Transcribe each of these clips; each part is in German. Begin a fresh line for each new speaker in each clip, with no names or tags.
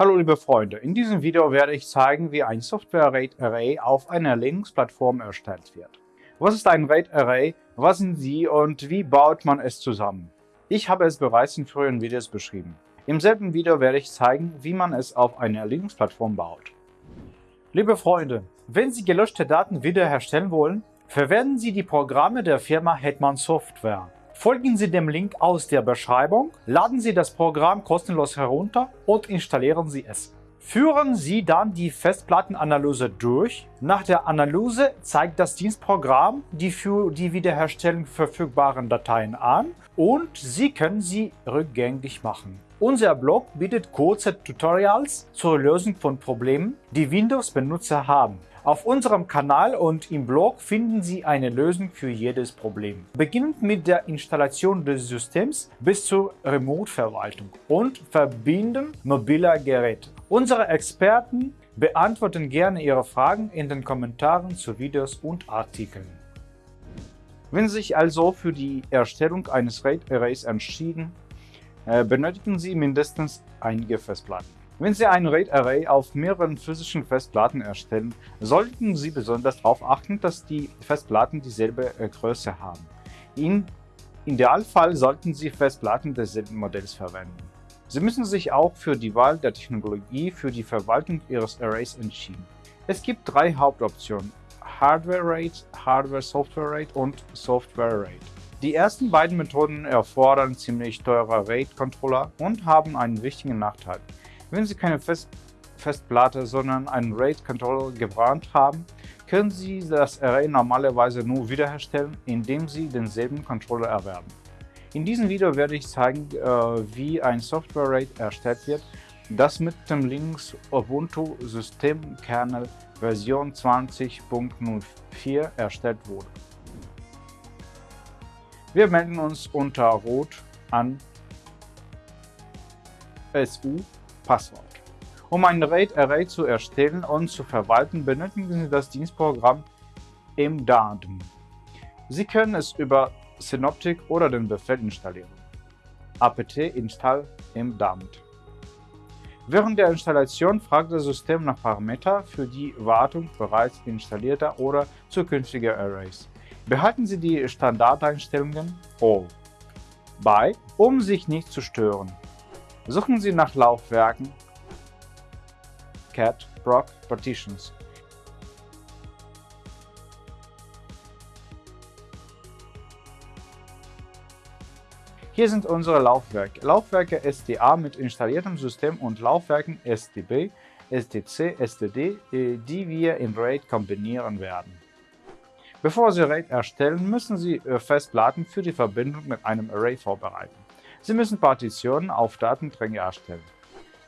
Hallo liebe Freunde, in diesem Video werde ich zeigen, wie ein Software RAID Array auf einer Linux-Plattform erstellt wird. Was ist ein RAID Array, was sind sie und wie baut man es zusammen? Ich habe es bereits in früheren Videos beschrieben. Im selben Video werde ich zeigen, wie man es auf einer Linux-Plattform baut. Liebe Freunde, wenn Sie gelöschte Daten wiederherstellen wollen, verwenden Sie die Programme der Firma Hetman Software. Folgen Sie dem Link aus der Beschreibung, laden Sie das Programm kostenlos herunter und installieren Sie es. Führen Sie dann die Festplattenanalyse durch. Nach der Analyse zeigt das Dienstprogramm die für die Wiederherstellung verfügbaren Dateien an und Sie können sie rückgängig machen. Unser Blog bietet kurze Tutorials zur Lösung von Problemen, die Windows-Benutzer haben. Auf unserem Kanal und im Blog finden Sie eine Lösung für jedes Problem. Beginnend mit der Installation des Systems bis zur Remote-Verwaltung und Verbinden mobiler Geräte. Unsere Experten beantworten gerne Ihre Fragen in den Kommentaren zu Videos und Artikeln. Wenn Sie sich also für die Erstellung eines RAID-Arrays entschieden, äh, benötigen Sie mindestens einige Festplatten. Wenn Sie ein RAID-Array auf mehreren physischen Festplatten erstellen, sollten Sie besonders darauf achten, dass die Festplatten dieselbe äh, Größe haben. Im Idealfall sollten Sie Festplatten desselben Modells verwenden. Sie müssen sich auch für die Wahl der Technologie für die Verwaltung Ihres Arrays entschieden. Es gibt drei Hauptoptionen, Hardware-RAID, Hardware-Software-RAID und Software-RAID. Die ersten beiden Methoden erfordern ziemlich teure RAID-Controller und haben einen wichtigen Nachteil. Wenn Sie keine Fest Festplatte, sondern einen RAID-Controller gebrannt haben, können Sie das Array normalerweise nur wiederherstellen, indem Sie denselben Controller erwerben. In diesem Video werde ich zeigen, äh, wie ein Software-RAID erstellt wird, das mit dem Linux Ubuntu Systemkernel Version 20.04 erstellt wurde. Wir melden uns unter Rot an SU Passwort. Um ein RAID-Array zu erstellen und zu verwalten, benötigen Sie das Dienstprogramm MDADM. Sie können es über Synoptic oder den Befehl installieren. apt install mdamt. Während der Installation fragt das System nach Parametern für die Wartung bereits installierter oder zukünftiger Arrays. Behalten Sie die Standardeinstellungen All bei, um sich nicht zu stören. Suchen Sie nach Laufwerken cat proc partitions. Hier sind unsere Laufwerke. Laufwerke SDA mit installiertem System und Laufwerken SDB, SDC, SDD, äh, die wir in RAID kombinieren werden. Bevor Sie RAID erstellen, müssen Sie äh, Festplatten für die Verbindung mit einem Array vorbereiten. Sie müssen Partitionen auf Datenträger erstellen.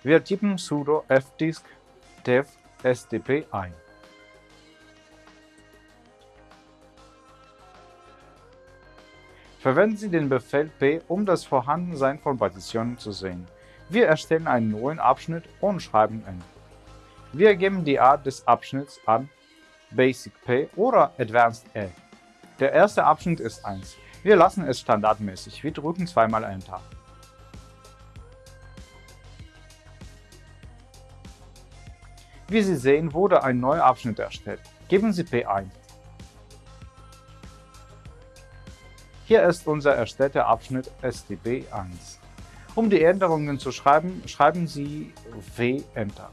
Wir tippen sudo fdisk dev sdp ein. Verwenden Sie den Befehl p, um das Vorhandensein von Partitionen zu sehen. Wir erstellen einen neuen Abschnitt und schreiben n. Wir geben die Art des Abschnitts an Basic P oder Advanced A. Der erste Abschnitt ist 1. Wir lassen es standardmäßig. Wir drücken zweimal Enter. Wie Sie sehen, wurde ein neuer Abschnitt erstellt. Geben Sie P ein. Hier ist unser erstellter Abschnitt STB1. Um die Änderungen zu schreiben, schreiben Sie W Enter.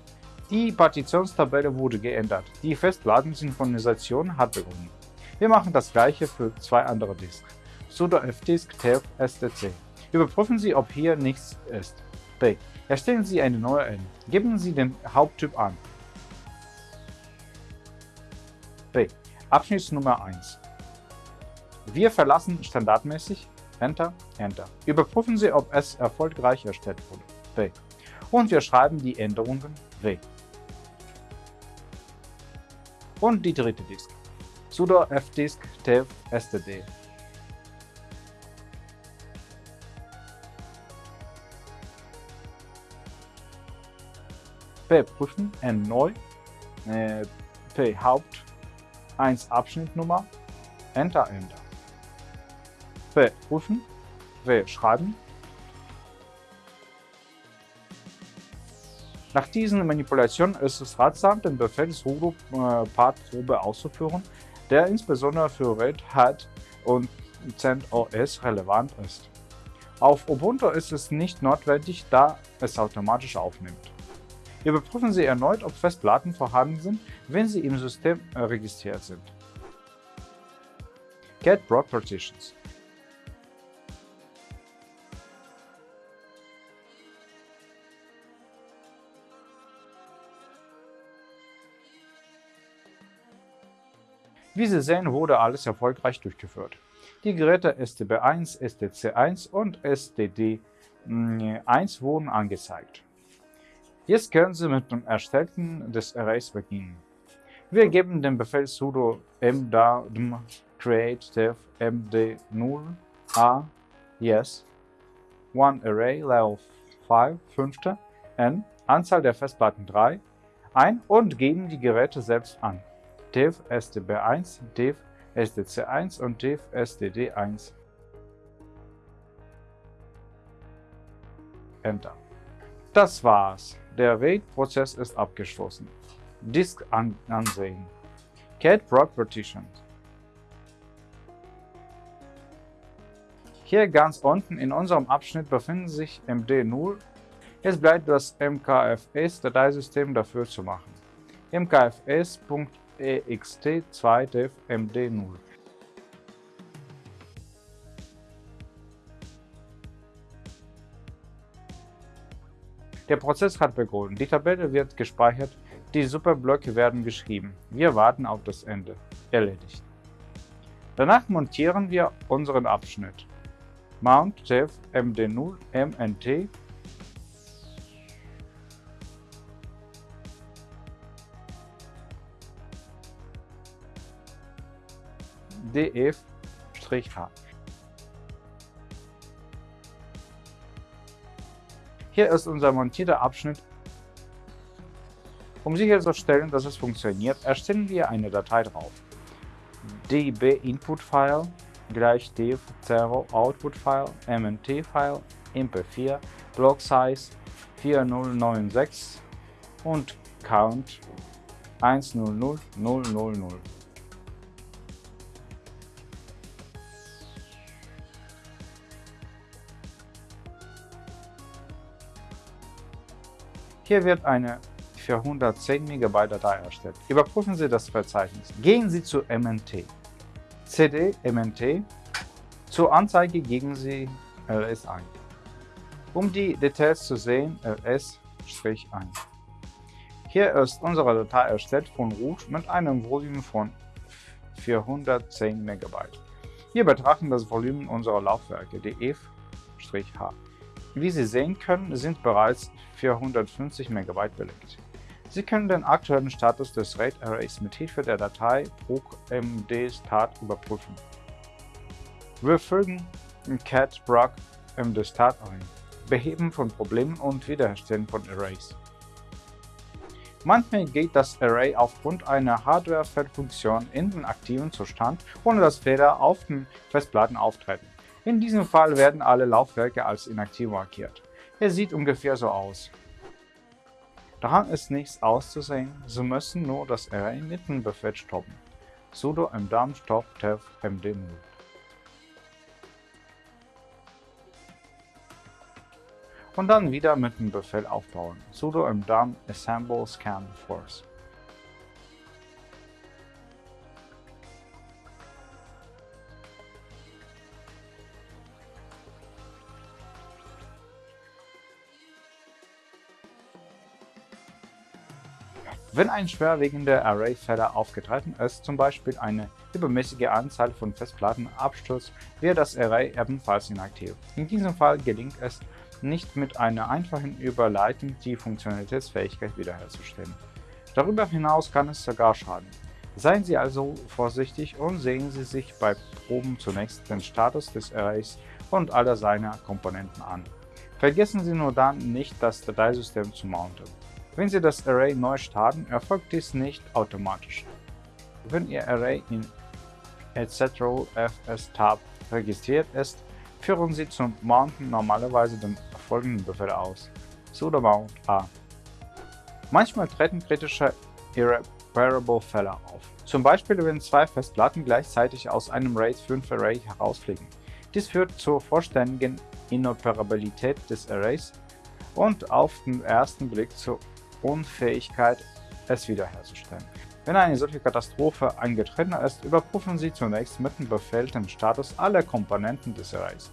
Die Partitionstabelle wurde geändert. Die Festplatten-Synchronisation hat begonnen. Wir machen das gleiche für zwei andere Disks sudo fdisk tf stc. Überprüfen Sie, ob hier nichts ist. B. Erstellen Sie eine neue N. Geben Sie den Haupttyp an. B. Abschnittsnummer 1. Wir verlassen standardmäßig Enter, Enter. Überprüfen Sie, ob es erfolgreich erstellt wurde. B. Und wir schreiben die Änderungen W. Und die dritte Disk. sudo fdisk tf std. P prüfen, N neu, äh, P Haupt, 1 Abschnittnummer, Enter, Enter. P prüfen, W schreiben. Nach diesen Manipulationen ist es ratsam, den Befehl sudo äh, partprobe auszuführen, der insbesondere für Red Hat und CentOS relevant ist. Auf Ubuntu ist es nicht notwendig, da es automatisch aufnimmt. Überprüfen Sie erneut, ob Festplatten vorhanden sind, wenn sie im System registriert sind. Get Broad Partitions Wie Sie sehen, wurde alles erfolgreich durchgeführt. Die Geräte STB1, STC1 und STD1 hm, wurden angezeigt. Jetzt können Sie mit dem Erstellen des Arrays beginnen. Wir geben den Befehl sudo mdadm create dev md0 a yes one array level 5 5 n Anzahl der Festplatten 3 ein und geben die Geräte selbst an div stb1, div stc1 und div std1. Enter. Das war's. Der RAID-Prozess ist abgeschlossen. Disk an ansehen. Cat Broad Partitions. Hier ganz unten in unserem Abschnitt befinden sich MD0. Es bleibt das MKFS-Dateisystem dafür zu machen. mkfs.ext ext2dev md0. Der Prozess hat begonnen. Die Tabelle wird gespeichert, die Superblöcke werden geschrieben. Wir warten auf das Ende. Erledigt. Danach montieren wir unseren Abschnitt. Mount dev md0 mnt df-h. Hier ist unser montierter Abschnitt. Um sicherzustellen, dass es funktioniert, erstellen wir eine Datei drauf. db Input File gleich df0 Output File, mnt File, mp4, Block Size 4096 und Count 100000. Hier wird eine 410 MB Datei erstellt. Überprüfen Sie das Verzeichnis. Gehen Sie zu MNT. CD MNT. Zur Anzeige geben Sie ls ein. Um die Details zu sehen, ls-1. Hier ist unsere Datei erstellt von Root mit einem Volumen von 410 MB. Wir betrachten das Volumen unserer Laufwerke, df-h. Wie Sie sehen können, sind bereits 450 MB belegt. Sie können den aktuellen Status des RAID Arrays mit Hilfe der Datei procmdstat überprüfen. Wir fügen cat broc mdstat ein, Beheben von Problemen und Wiederherstellen von Arrays. Manchmal geht das Array aufgrund einer Hardware-Feldfunktion in den aktiven Zustand, ohne dass Fehler auf den Festplatten auftreten. In diesem Fall werden alle Laufwerke als inaktiv markiert. Er sieht ungefähr so aus. Daran ist nichts auszusehen, Sie müssen nur das Array mit dem Befehl stoppen. sudo mdam stop dev md0. Und dann wieder mit dem Befehl aufbauen. sudo mdam assemble scan force. Wenn ein schwerwiegender Array-Fehler aufgetreten ist, zum Beispiel eine übermäßige Anzahl von Festplattenabsturz, wird das Array ebenfalls inaktiv. In diesem Fall gelingt es nicht mit einer einfachen Überleitung die Funktionalitätsfähigkeit wiederherzustellen. Darüber hinaus kann es sogar schaden. Seien Sie also vorsichtig und sehen Sie sich bei Proben zunächst den Status des Arrays und aller seiner Komponenten an. Vergessen Sie nur dann nicht, das Dateisystem zu mounten. Wenn Sie das Array neu starten, erfolgt dies nicht automatisch. Wenn Ihr Array in etc.fs-tab registriert ist, führen Sie zum Mounten normalerweise den folgenden Befehl aus: sudo mount a. Manchmal treten kritische Irreparable-Fälle auf. Zum Beispiel, wenn zwei Festplatten gleichzeitig aus einem RAID 5 Array herausfliegen. Dies führt zur vollständigen Inoperabilität des Arrays und auf den ersten Blick zur Unfähigkeit, es wiederherzustellen. Wenn eine solche Katastrophe eingetreten ist, überprüfen Sie zunächst mit dem Befehl den Status aller Komponenten des Arrays.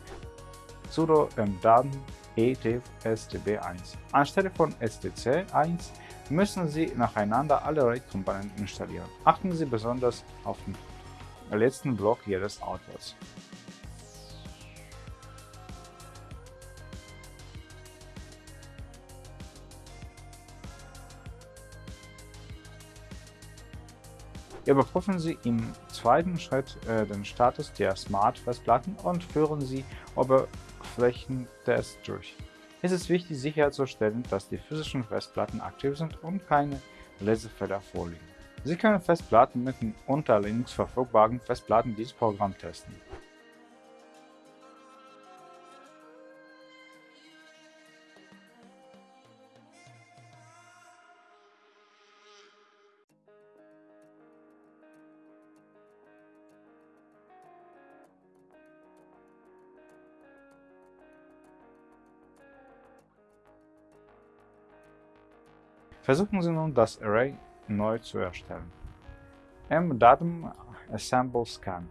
sudo mdaten etf-stb1. Anstelle von stc1 müssen Sie nacheinander alle RAID-Komponenten installieren. Achten Sie besonders auf den letzten Block jedes Outputs. Überprüfen Sie im zweiten Schritt äh, den Status der Smart-Festplatten und führen Sie Oberflächentests durch. Es ist wichtig sicherzustellen, dass die physischen Festplatten aktiv sind und keine Lesefehler vorliegen. Sie können Festplatten mit den unter Linux verfügbaren Festplatten dieses Programm testen. Versuchen Sie nun, das Array neu zu erstellen. mdatum assemble scan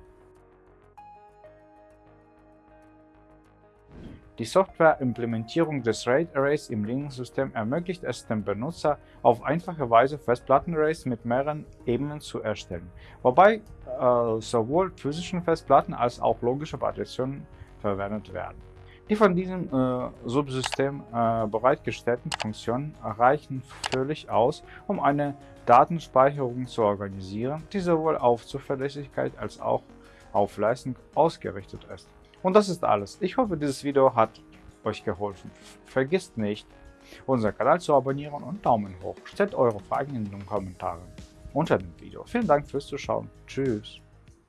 Die Software-Implementierung des RAID-Arrays im Linux-System ermöglicht es dem Benutzer, auf einfache Weise Festplatten-Arrays mit mehreren Ebenen zu erstellen, wobei äh, sowohl physischen Festplatten als auch logische Partitionen verwendet werden. Die von diesem äh, Subsystem äh, bereitgestellten Funktionen reichen völlig aus, um eine Datenspeicherung zu organisieren, die sowohl auf Zuverlässigkeit als auch auf Leistung ausgerichtet ist. Und das ist alles. Ich hoffe, dieses Video hat euch geholfen. Vergisst nicht, unseren Kanal zu abonnieren und Daumen hoch. Stellt eure Fragen in den Kommentaren unter dem Video. Vielen Dank fürs Zuschauen. Tschüss.